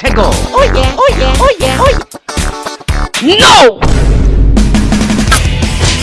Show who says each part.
Speaker 1: tickle.
Speaker 2: Oh yeah, oh yeah, oh yeah, oh yeah.
Speaker 1: NO!